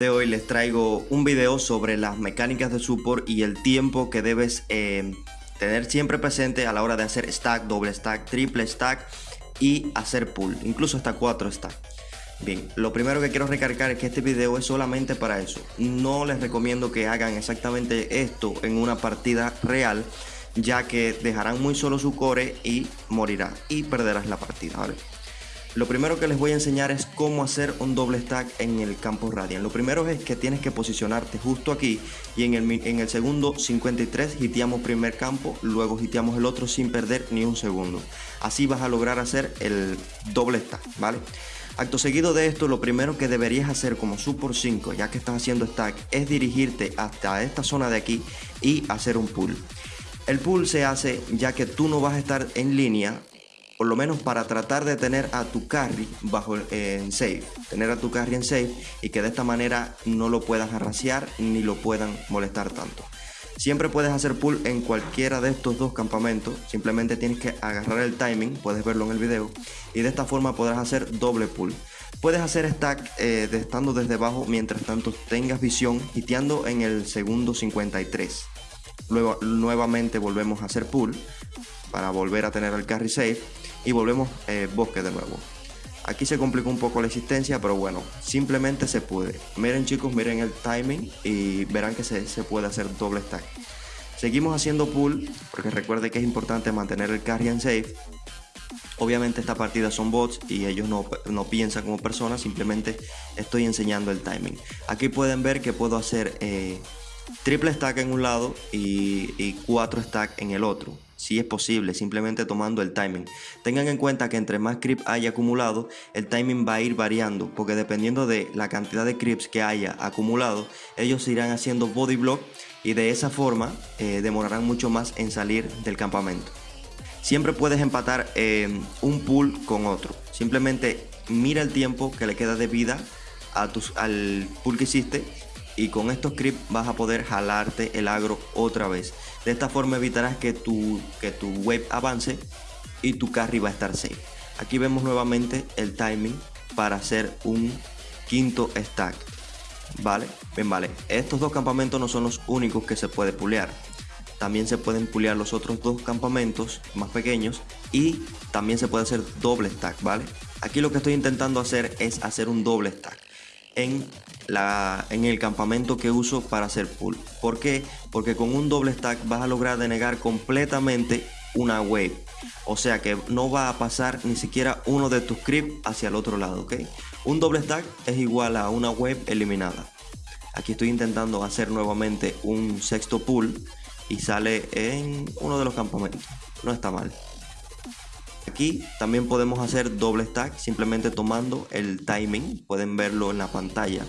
de hoy les traigo un video sobre las mecánicas de support y el tiempo que debes eh, tener siempre presente a la hora de hacer stack, doble stack, triple stack y hacer pull, incluso hasta 4 stack. Bien, lo primero que quiero recargar es que este video es solamente para eso. No les recomiendo que hagan exactamente esto en una partida real, ya que dejarán muy solo su core y morirá y perderás la partida, ¿vale? Lo primero que les voy a enseñar es cómo hacer un doble stack en el campo Radiant. Lo primero es que tienes que posicionarte justo aquí y en el, en el segundo 53 hiteamos primer campo, luego hiteamos el otro sin perder ni un segundo. Así vas a lograr hacer el doble stack, ¿vale? Acto seguido de esto, lo primero que deberías hacer como support 5, ya que estás haciendo stack, es dirigirte hasta esta zona de aquí y hacer un pull. El pull se hace ya que tú no vas a estar en línea por lo menos para tratar de tener a tu carry bajo en safe, tener a tu carry en safe y que de esta manera no lo puedan arraciar ni lo puedan molestar tanto. Siempre puedes hacer pull en cualquiera de estos dos campamentos, simplemente tienes que agarrar el timing, puedes verlo en el video, y de esta forma podrás hacer doble pull. Puedes hacer stack eh, estando desde abajo mientras tanto tengas visión, hiteando en el segundo 53. Luego nuevamente volvemos a hacer pull para volver a tener el carry safe y volvemos eh, bosque de nuevo. Aquí se complicó un poco la existencia, pero bueno, simplemente se puede. Miren chicos, miren el timing y verán que se, puede hacer doble stack. Seguimos haciendo pull, porque recuerde que es importante mantener el carry en safe. Obviamente esta partida son bots y ellos no, piensan como personas, simplemente estoy enseñando el timing. Aquí pueden ver que puedo hacer eh, triple stack en un lado y, y cuatro stack en el otro si es posible, simplemente tomando el timing. Tengan en cuenta que entre más creep haya acumulado, el timing va a ir variando, porque dependiendo de la cantidad de creeps que haya acumulado, ellos irán haciendo body block y de esa forma eh, demorarán mucho más en salir del campamento. Siempre puedes empatar eh, un pool con otro. Simplemente mira el tiempo que le queda de vida al pool que hiciste y con estos creeps vas a poder jalarte el agro otra vez. De esta forma evitarás que tu, que tu wave avance y tu carry va a estar safe. Aquí vemos nuevamente el timing para hacer un quinto stack. Vale, bien vale. Estos dos campamentos no son los únicos que se puede pulear. También se pueden pulear los otros dos campamentos más pequeños y también se puede hacer doble stack, ¿vale? Aquí lo que estoy intentando hacer es hacer un doble stack en, en el campamento que uso para hacer pull. ¿Por qué? Porque con un doble stack vas a lograr denegar completamente una wave. O sea que no va a pasar ni siquiera uno de tus creeps hacia el otro lado, ¿ok? Un doble stack es igual a una wave eliminada. Aquí estoy intentando hacer nuevamente un sexto pull y sale en uno de los campamentos. No está mal. Aquí también podemos hacer doble stack simplemente tomando el timing, pueden verlo en la pantalla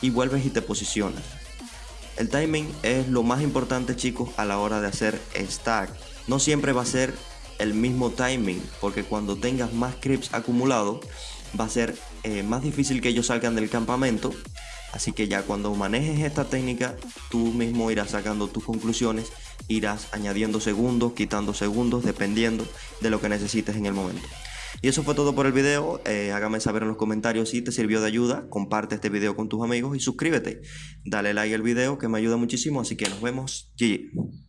y vuelves y te posicionas. El timing es lo más importante chicos a la hora de hacer stack. No siempre va a ser el mismo timing porque cuando tengas más creeps acumulados va a ser eh, más difícil que ellos salgan del campamento Así que ya cuando manejes esta técnica, tú mismo irás sacando tus conclusiones, irás añadiendo segundos, quitando segundos, dependiendo de lo que necesites en el momento. Y eso fue todo por el video, eh, hágame saber en los comentarios si te sirvió de ayuda, comparte este video con tus amigos y suscríbete. Dale like al video que me ayuda muchísimo, así que nos vemos. GG.